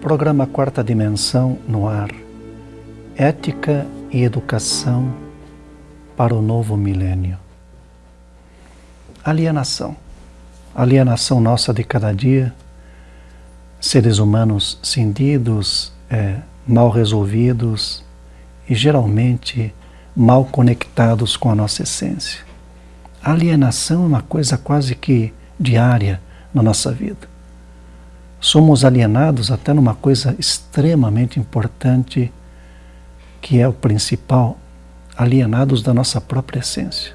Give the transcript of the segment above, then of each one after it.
Programa Quarta Dimensão no ar. Ética e educação para o novo milênio. Alienação. Alienação nossa de cada dia. Seres humanos cindidos, é, mal resolvidos e geralmente mal conectados com a nossa essência. Alienação é uma coisa quase que diária na nossa vida. Somos alienados até numa coisa extremamente importante, que é o principal, alienados da nossa própria essência.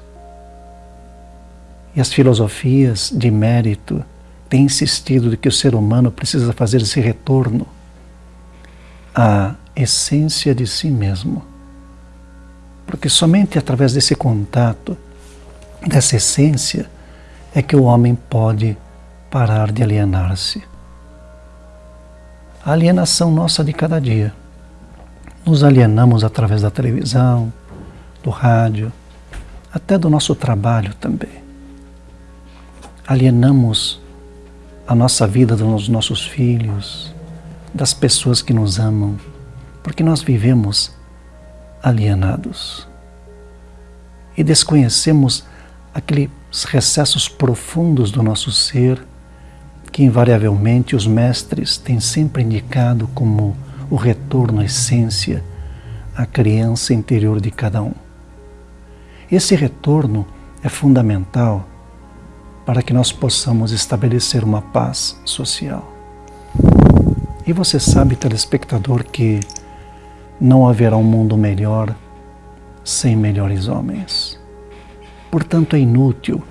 E as filosofias de mérito têm insistido de que o ser humano precisa fazer esse retorno à essência de si mesmo. Porque somente através desse contato, dessa essência, é que o homem pode parar de alienar-se. A alienação nossa de cada dia. Nos alienamos através da televisão, do rádio, até do nosso trabalho também. Alienamos a nossa vida dos nossos filhos, das pessoas que nos amam, porque nós vivemos alienados. E desconhecemos aqueles recessos profundos do nosso ser que invariavelmente os mestres têm sempre indicado como o retorno à essência, à criança interior de cada um. Esse retorno é fundamental para que nós possamos estabelecer uma paz social. E você sabe, telespectador, que não haverá um mundo melhor sem melhores homens. Portanto, é inútil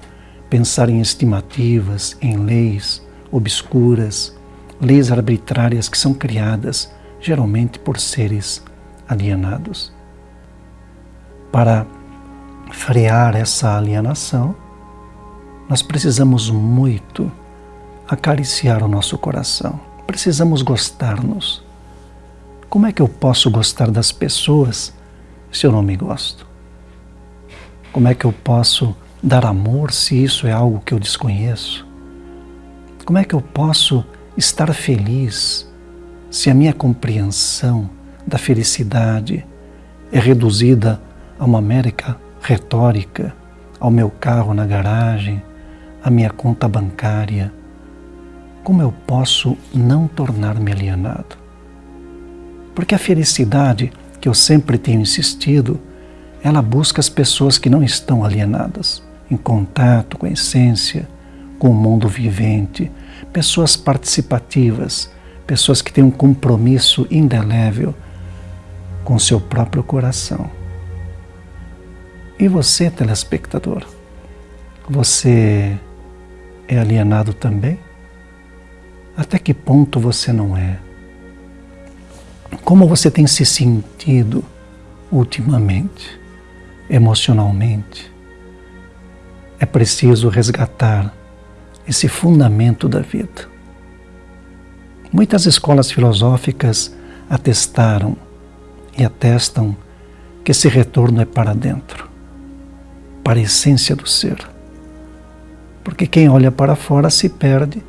pensar em estimativas, em leis, obscuras, leis arbitrárias que são criadas geralmente por seres alienados. Para frear essa alienação, nós precisamos muito acariciar o nosso coração. Precisamos gostar-nos. Como é que eu posso gostar das pessoas se eu não me gosto? Como é que eu posso dar amor se isso é algo que eu desconheço? Como é que eu posso estar feliz se a minha compreensão da felicidade é reduzida a uma mera retórica, ao meu carro na garagem, à minha conta bancária? Como eu posso não tornar-me alienado? Porque a felicidade que eu sempre tenho insistido, ela busca as pessoas que não estão alienadas, em contato com a essência, com o mundo vivente, pessoas participativas, pessoas que têm um compromisso indelével com seu próprio coração. E você, telespectador, você é alienado também? Até que ponto você não é? Como você tem se sentido ultimamente, emocionalmente? É preciso resgatar esse fundamento da vida. Muitas escolas filosóficas atestaram e atestam que esse retorno é para dentro, para a essência do ser. Porque quem olha para fora se perde,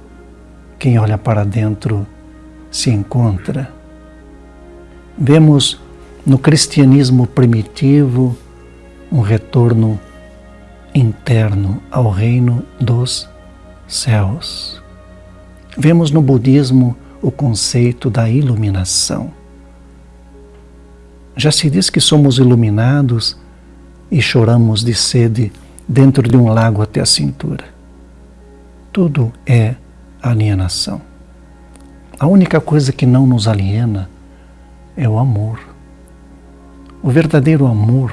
quem olha para dentro se encontra. Vemos no cristianismo primitivo um retorno interno ao reino dos céus. Vemos no budismo o conceito da iluminação. Já se diz que somos iluminados e choramos de sede dentro de um lago até a cintura. Tudo é alienação. A única coisa que não nos aliena é o amor. O verdadeiro amor,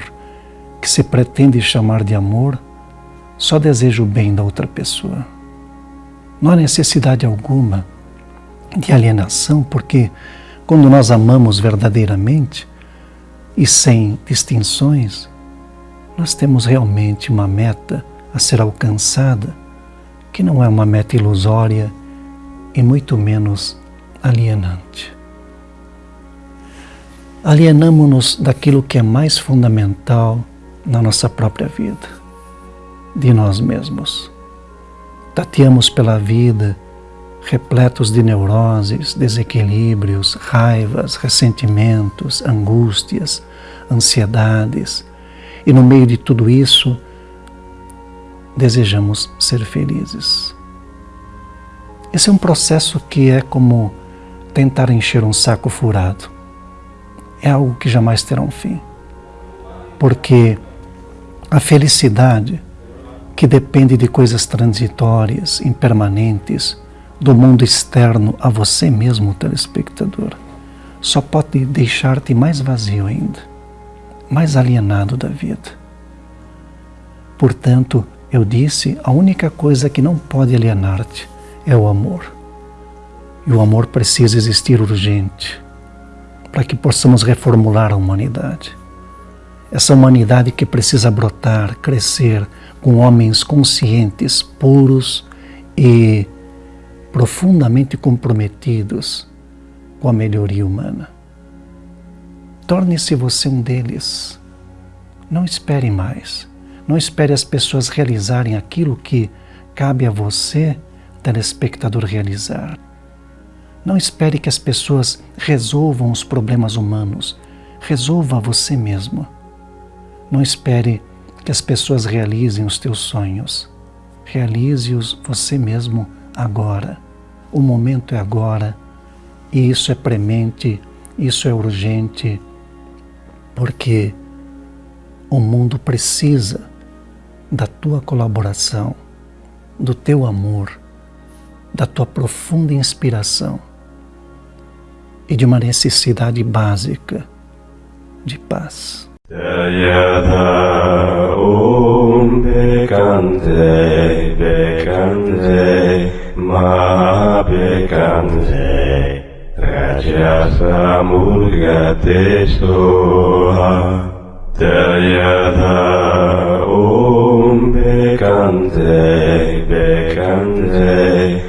que se pretende chamar de amor, só deseja o bem da outra pessoa. Não há necessidade alguma de alienação, porque quando nós amamos verdadeiramente e sem distinções, nós temos realmente uma meta a ser alcançada, que não é uma meta ilusória e muito menos alienante. Alienamos-nos daquilo que é mais fundamental na nossa própria vida, de nós mesmos tateamos pela vida, repletos de neuroses, desequilíbrios, raivas, ressentimentos, angústias, ansiedades. E no meio de tudo isso, desejamos ser felizes. Esse é um processo que é como tentar encher um saco furado. É algo que jamais terá um fim. Porque a felicidade, que depende de coisas transitórias, impermanentes, do mundo externo a você mesmo, telespectador, só pode deixar-te mais vazio ainda, mais alienado da vida. Portanto, eu disse, a única coisa que não pode alienar-te é o amor. E o amor precisa existir urgente para que possamos reformular a humanidade. Essa humanidade que precisa brotar, crescer com homens conscientes, puros e profundamente comprometidos com a melhoria humana. Torne-se você um deles. Não espere mais. Não espere as pessoas realizarem aquilo que cabe a você telespectador realizar. Não espere que as pessoas resolvam os problemas humanos. Resolva você mesmo. Não espere que as pessoas realizem os teus sonhos. Realize-os você mesmo agora. O momento é agora. E isso é premente, isso é urgente, porque o mundo precisa da tua colaboração, do teu amor da tua profunda inspiração e de uma necessidade básica de paz. Dayada Om Bekante Bekante Ma Bekante Rajasa Murgate Soha Dayada Om Bekante Bekante